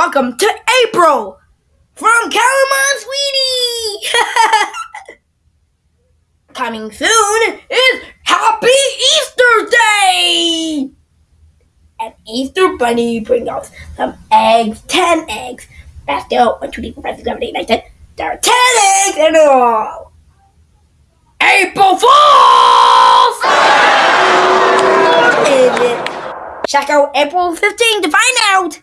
Welcome to April from Calamon Sweetie. Coming soon is Happy Easter Day. And Easter Bunny bring out some eggs, ten eggs. That's still one, two, three, four, five, six, seven, eight, nine, ten. There are ten eggs in all. April Fools! Check out April 15 to find out.